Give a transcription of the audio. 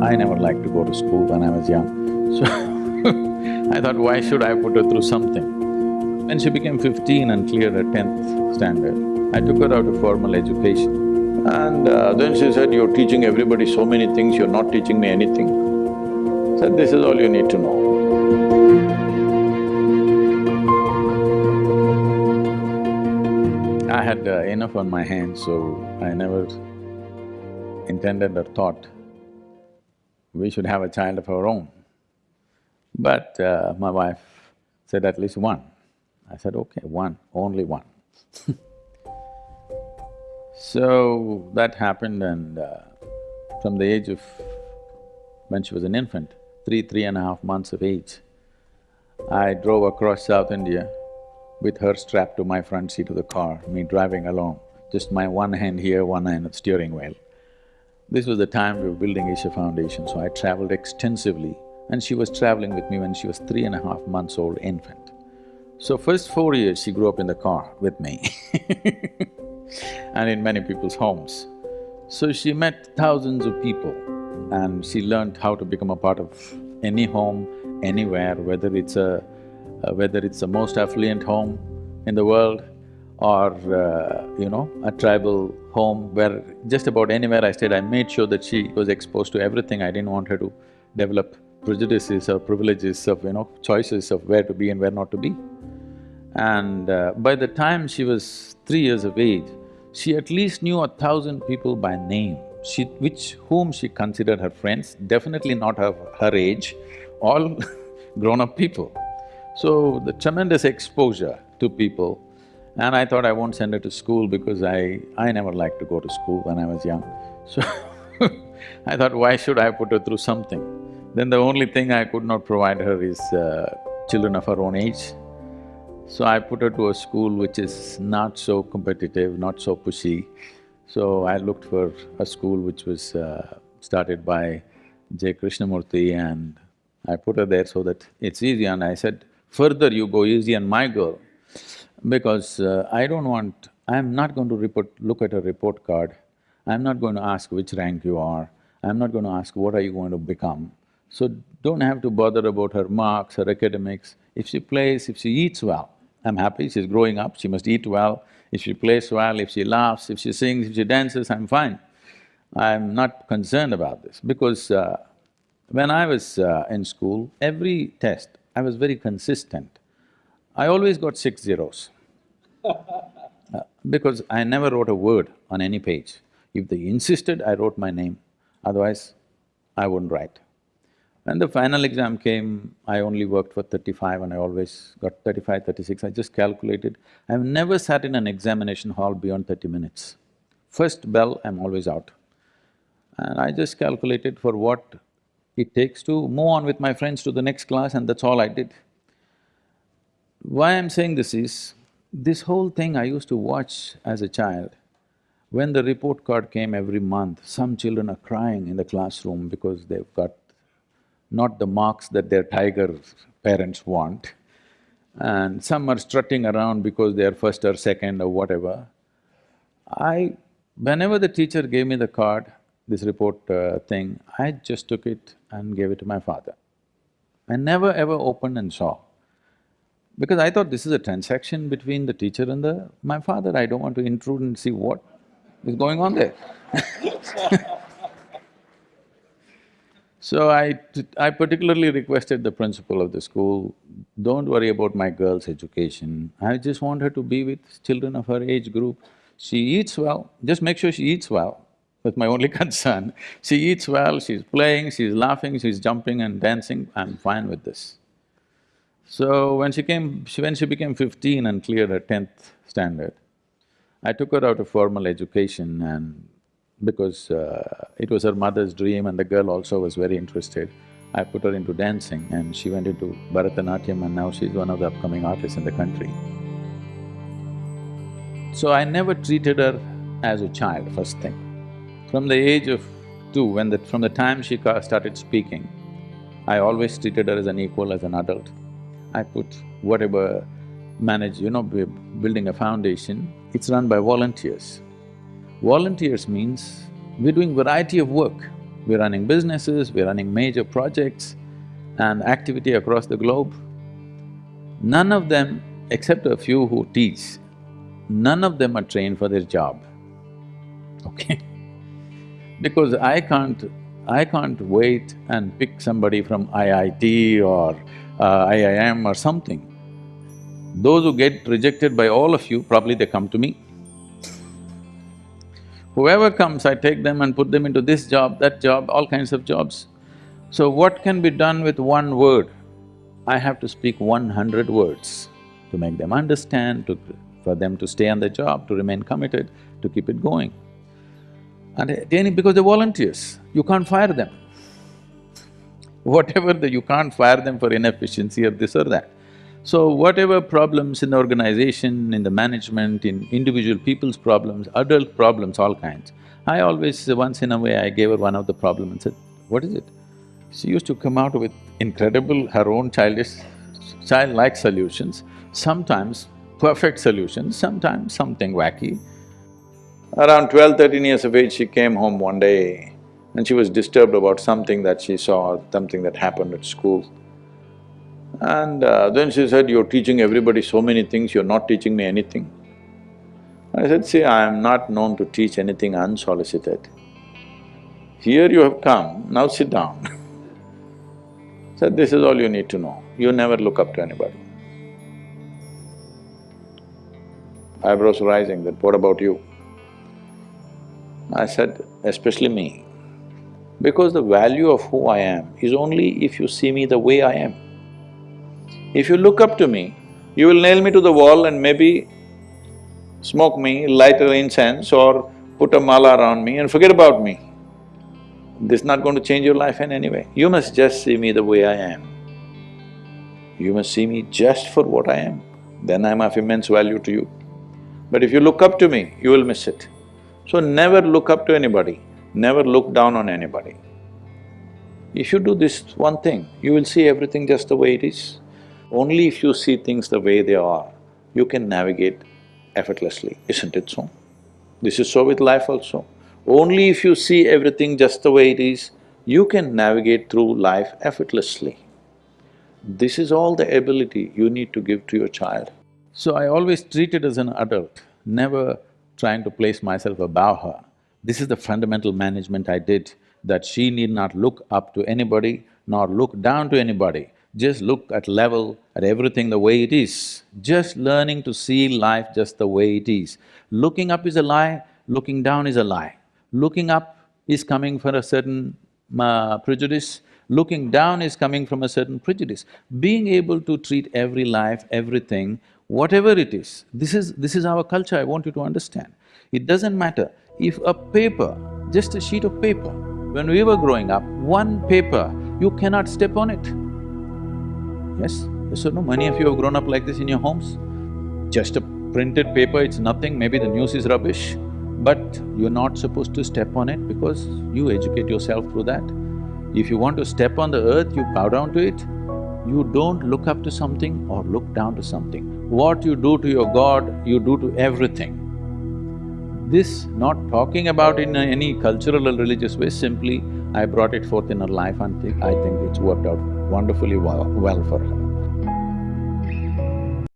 I never liked to go to school when I was young, so I thought, why should I put her through something? When she became fifteen and cleared her tenth standard, I took her out of formal education. And uh, then she said, you're teaching everybody so many things, you're not teaching me anything. Said, this is all you need to know. I had uh, enough on my hands, so I never intended or thought we should have a child of our own. But uh, my wife said at least one. I said, okay, one, only one So that happened and uh, from the age of… when she was an infant, three, three and a half months of age, I drove across South India with her strapped to my front seat of the car, me driving along, just my one hand here, one hand at the steering wheel. This was the time we were building Isha Foundation, so I traveled extensively and she was traveling with me when she was three and a half months old infant. So first four years she grew up in the car with me and in many people's homes. So she met thousands of people and she learned how to become a part of any home, anywhere, whether it's a… Uh, whether it's the most affluent home in the world or, uh, you know, a tribal home where just about anywhere I stayed, I made sure that she was exposed to everything. I didn't want her to develop prejudices or privileges of, you know, choices of where to be and where not to be. And uh, by the time she was three years of age, she at least knew a thousand people by name, she… which… whom she considered her friends, definitely not her, her age, all grown-up people. So, the tremendous exposure to people and I thought I won't send her to school because I… I never liked to go to school when I was young. So I thought, why should I put her through something? Then the only thing I could not provide her is uh, children of her own age. So I put her to a school which is not so competitive, not so pushy. So I looked for a school which was uh, started by J. Krishnamurti and I put her there so that it's easy and I said, further you go easy on my girl, because uh, I don't want… I'm not going to report, look at a report card, I'm not going to ask which rank you are, I'm not going to ask what are you going to become. So don't have to bother about her marks, her academics. If she plays, if she eats well, I'm happy, she's growing up, she must eat well. If she plays well, if she laughs, if she sings, if she dances, I'm fine. I'm not concerned about this because uh, when I was uh, in school, every test, I was very consistent. I always got six zeros uh, because I never wrote a word on any page. If they insisted, I wrote my name, otherwise I wouldn't write. When the final exam came, I only worked for thirty-five and I always got 35, 36. I just calculated. I've never sat in an examination hall beyond thirty minutes. First bell, I'm always out. And I just calculated for what it takes to move on with my friends to the next class and that's all I did. Why I'm saying this is, this whole thing I used to watch as a child. When the report card came every month, some children are crying in the classroom because they've got not the marks that their tiger parents want, and some are strutting around because they are first or second or whatever. I… whenever the teacher gave me the card, this report uh, thing, I just took it and gave it to my father. I never ever opened and saw. Because I thought this is a transaction between the teacher and the… my father, I don't want to intrude and see what is going on there. So I… I particularly requested the principal of the school, don't worry about my girl's education, I just want her to be with children of her age group. She eats well, just make sure she eats well, that's my only concern. She eats well, she's playing, she's laughing, she's jumping and dancing, I'm fine with this. So when she came… She, when she became fifteen and cleared her tenth standard, I took her out of formal education and because uh, it was her mother's dream and the girl also was very interested, I put her into dancing and she went into Bharatanatyam and now she's one of the upcoming artists in the country. So I never treated her as a child, first thing. From the age of two, when the… from the time she started speaking, I always treated her as an equal, as an adult. I put whatever manage, you know, building a foundation, it's run by volunteers. Volunteers means we're doing variety of work. we're running businesses, we're running major projects and activity across the globe. None of them, except a few who teach, none of them are trained for their job, okay? because I can't… I can't wait and pick somebody from IIT or uh, am, or something. Those who get rejected by all of you, probably they come to me. Whoever comes, I take them and put them into this job, that job, all kinds of jobs. So what can be done with one word? I have to speak one hundred words to make them understand, to… for them to stay on the job, to remain committed, to keep it going. And any… because they're volunteers, you can't fire them. Whatever the… you can't fire them for inefficiency or this or that. So whatever problems in the organization, in the management, in individual people's problems, adult problems, all kinds, I always, once in a way, I gave her one of the problem and said, what is it? She used to come out with incredible, her own childish, childlike solutions, sometimes perfect solutions, sometimes something wacky. Around 12, 13 years of age, she came home one day and she was disturbed about something that she saw, something that happened at school. And uh, then she said, you're teaching everybody so many things, you're not teaching me anything. I said, see, I am not known to teach anything unsolicited. Here you have come, now sit down. said, this is all you need to know, you never look up to anybody. Eyebrows rising, that what about you? I said, especially me, because the value of who I am is only if you see me the way I am. If you look up to me, you will nail me to the wall and maybe smoke me, light an incense or put a mala around me and forget about me. This is not going to change your life in any way. You must just see me the way I am. You must see me just for what I am, then I'm of immense value to you. But if you look up to me, you will miss it. So never look up to anybody, never look down on anybody. If you do this one thing, you will see everything just the way it is. Only if you see things the way they are, you can navigate effortlessly, isn't it so? This is so with life also. Only if you see everything just the way it is, you can navigate through life effortlessly. This is all the ability you need to give to your child. So I always treat it as an adult, never trying to place myself above her. This is the fundamental management I did, that she need not look up to anybody nor look down to anybody just look at level, at everything the way it is, just learning to see life just the way it is. Looking up is a lie, looking down is a lie. Looking up is coming from a certain uh, prejudice, looking down is coming from a certain prejudice. Being able to treat every life, everything, whatever it is, this is… this is our culture, I want you to understand. It doesn't matter if a paper, just a sheet of paper, when we were growing up, one paper, you cannot step on it. Yes? Yes or no? Many of you have grown up like this in your homes. Just a printed paper, it's nothing, maybe the news is rubbish, but you're not supposed to step on it because you educate yourself through that. If you want to step on the earth, you bow down to it. You don't look up to something or look down to something. What you do to your God, you do to everything. This not talking about in any cultural or religious way, simply I brought it forth in her life and I think it's worked out wonderfully well, well for her.